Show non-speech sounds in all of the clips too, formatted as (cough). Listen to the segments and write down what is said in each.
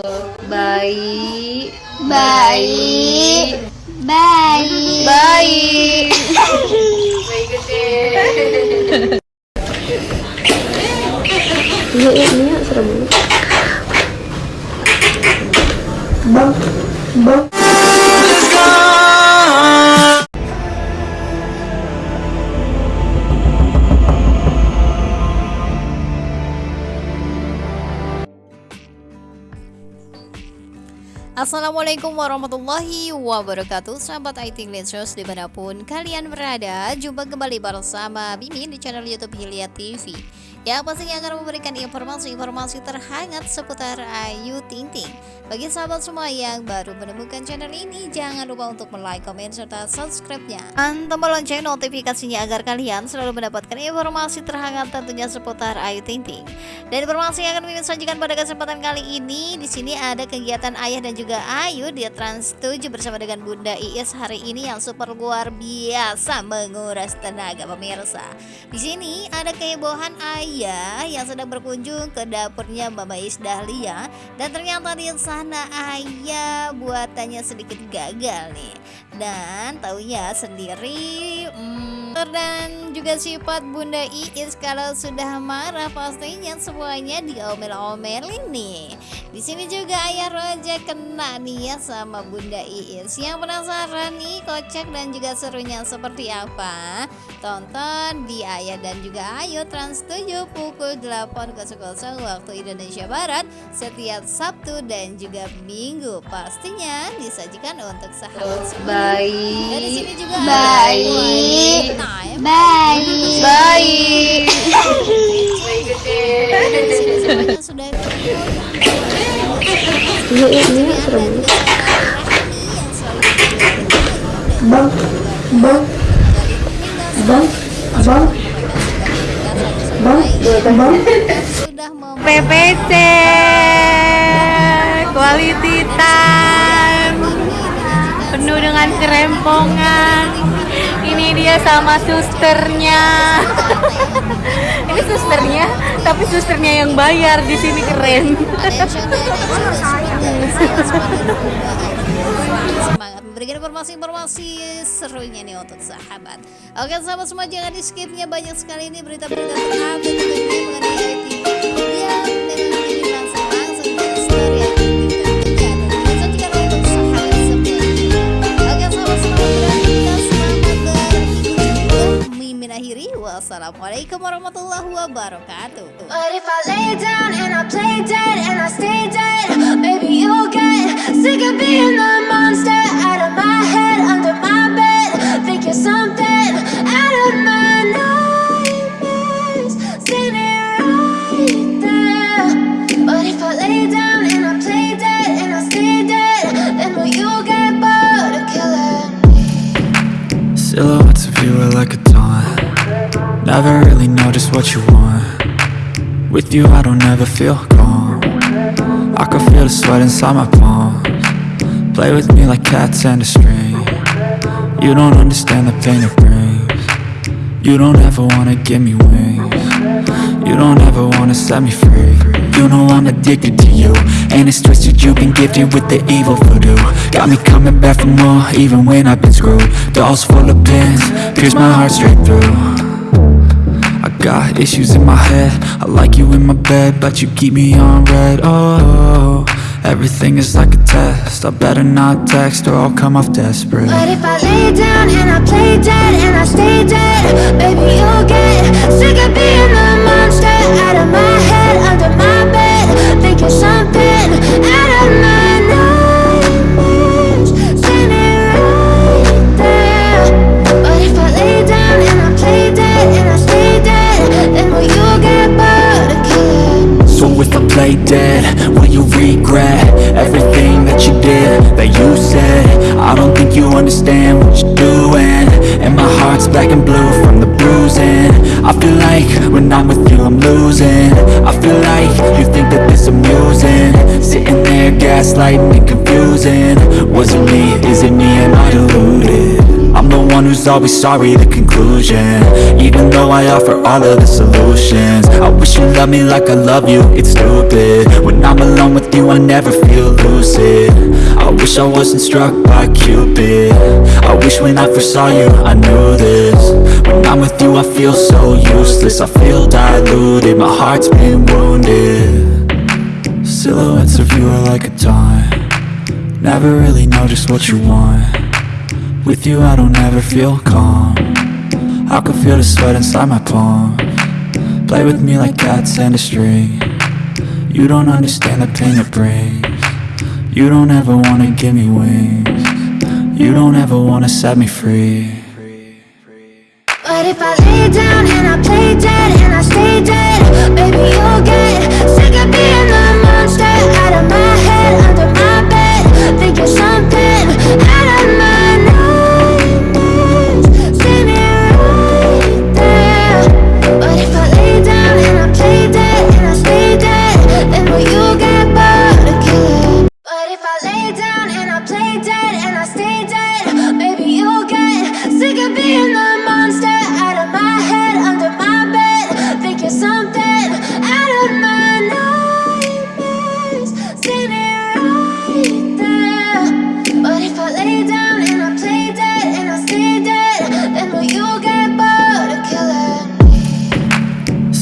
bayi bayi bayi bayi bayi gede iya, Mia serem banget. Bang, bang. Assalamualaikum warahmatullahi wabarakatuh. Sahabat IT Lensos di mana pun kalian berada Jumpa kembali bersama Bimin di channel Youtube Hilya TV yang pastinya akan memberikan informasi-informasi terhangat seputar Ayu Ting Ting. Bagi sahabat semua yang baru menemukan channel ini, jangan lupa untuk like, komen, serta subscribe-nya. Dan tombol lonceng notifikasinya agar kalian selalu mendapatkan informasi terhangat tentunya seputar Ayu Ting Ting. Dan informasi yang akan kami sajikan pada kesempatan kali ini, di sini ada kegiatan Ayah dan juga Ayu di Trans 7 bersama dengan Bunda Iis hari ini yang super luar biasa menguras tenaga pemirsa. Di sini ada kehebohan Ayu Ayah yang sedang berkunjung ke dapurnya Mama Is Dahlia dan ternyata di sana Ayah buatannya sedikit gagal nih. Dan taunya sendiri hmm, dan juga sifat Bunda Iis kalau sudah marah pastinya semuanya diomel-omelin nih di sini juga Ayah Roja kena nih ya sama Bunda Iis yang penasaran nih kocak dan juga serunya seperti apa? Tonton di Ayah dan juga Ayu Trans 7 pukul 8.00 waktu Indonesia Barat setiap Sabtu dan juga Minggu. Pastinya disajikan untuk sahabat semua. Dan di sini juga bayi time. bayi bayi Yuk, Ini yuk, serem Bang, bang Bang, bang Bang, bang PPC Quality time dengan kerempongan. Ini dia sama susternya. (laughs) Ini susternya tapi susternya yang bayar. Di sini keren. Semangat memberikan informasi-informasi serunya nih untuk sahabat. Oke sahabat semua jangan di skipnya. Banyak sekali ini berita-berita terupdate mengenai wassalamualaikum warahmatullahi wabarakatuh But if I lay down and I play dead and I stay dead, maybe you'll get sick of being the monster out of my head, under my bed. Think you're something out of my nightmares, standing right there. But if I lay down and I play dead and I stay dead, then will you get bored of killing me? Silhouettes of you are like a taunt Never really know just what you want. With you I don't ever feel calm. I can feel the sweat inside my palms. Play with me like cats and a string. You don't understand the pain it brings. You don't ever wanna give me wings. You don't ever wanna set me free. You know I'm addicted to you. And it's twisted you've been gifted with the evil voodoo. Got me coming back for more even when I've been screwed. Dolls full of pins, pierce my heart straight through got issues in my head. I like you in my bed But you keep me on red. Oh, everything is like a test. I better not text or I'll come off desperate. But if I lay down and I play dead and I stay dead, baby you'll get sick of being the monster out of my head, under my bed. Think you're something dead, will you regret Everything that you did, that you said? I don't think you understand what you're doing. And my heart's black and blue from the bruising. I feel like when I'm with you I'm losing. I feel like you think that this amusing. Sitting there gaslighting and confusing. Was it me, is it me, am I deluded? I'm the one one who's always sorry, the conclusion. Even though I offer all of the solutions Loved me like I love you, it's stupid. When I'm alone with you, I never feel lucid. I wish I wasn't struck by Cupid. I wish when I first saw you, I knew this. When I'm with you, I feel so useless. I feel diluted, my heart's been wounded. Silhouettes of you are like a taunt. Never really know just what you want. With you I don't ever feel calm. I can feel the sweat inside my palms Play with me like cats and a string. You don't understand the pain it brings. You don't ever wanna give me wings. You don't ever wanna set me free. But if I lay down and I play dead and I stay dead Baby, you'll get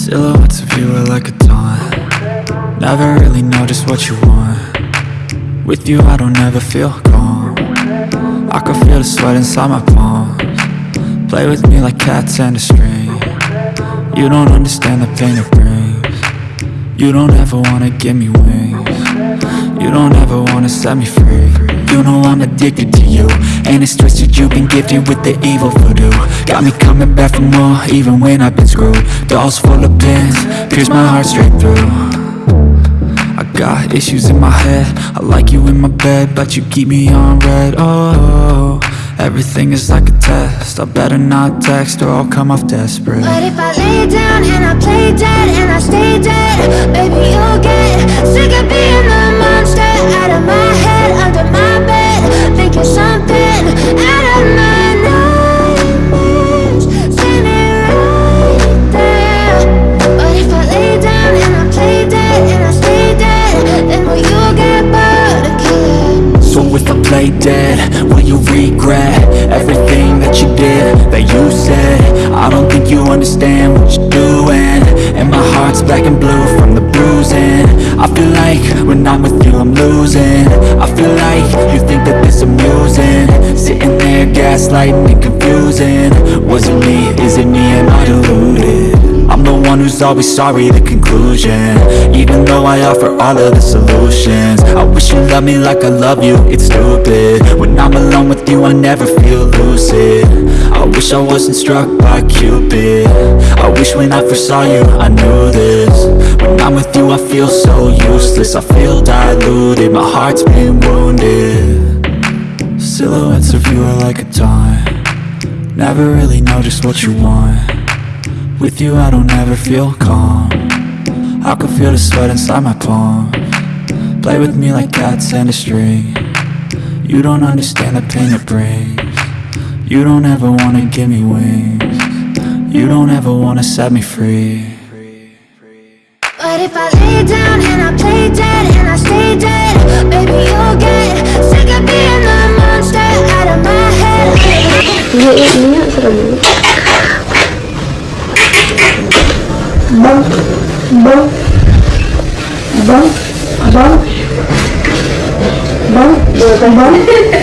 Silhouettes of you are like a taunt. Never really know just what you want. With you I don't ever feel calm. I can feel the sweat inside my palms. Play with me like cats and a string. You don't understand the pain it brings. You don't ever wanna give me wings. You don't ever wanna set me free You know I'm addicted to you. And it's twisted you've been gifted with the evil voodoo. Got me coming back for more even when I've been screwed. Dolls full of pins, pierce my heart straight through. I got issues in my head. I like you in my bed But you keep me on red. Oh, everything is like a test. I better not text or I'll come off desperate. But if I lay down and I play dead and I stay dead Baby, you'll get sick of being the Play dead, will you regret? Everything that you did, that you said. I don't think you understand what you're doing. And my heart's black and blue from the bruising. I feel like when I'm with you I'm losing. I feel like you think that this amusing. Sitting there gaslighting and confusing. Was it me, is it me, am I deluded? I'm the one who's always sorry, the conclusion. Even though I offer all of the solutions I wish you loved me like I love you, it's stupid. When I'm alone with you, I never feel lucid. I wish I wasn't struck by Cupid. I wish when I first saw you, I knew this. When I'm with you, I feel so useless. I feel diluted, my heart's been wounded. Silhouettes of you are like a taunt. Never really know just what you want with you I don't ever feel calm I can feel the sweat inside my palm Play with me like cats and a string You don't understand the pain it brings You don't ever wanna give me wings You don't ever wanna set me free But if I lay down and I play dead and I stay dead Baby, you'll get sick of being the monster out of my head bas, bas, bas, bas, bas, bas,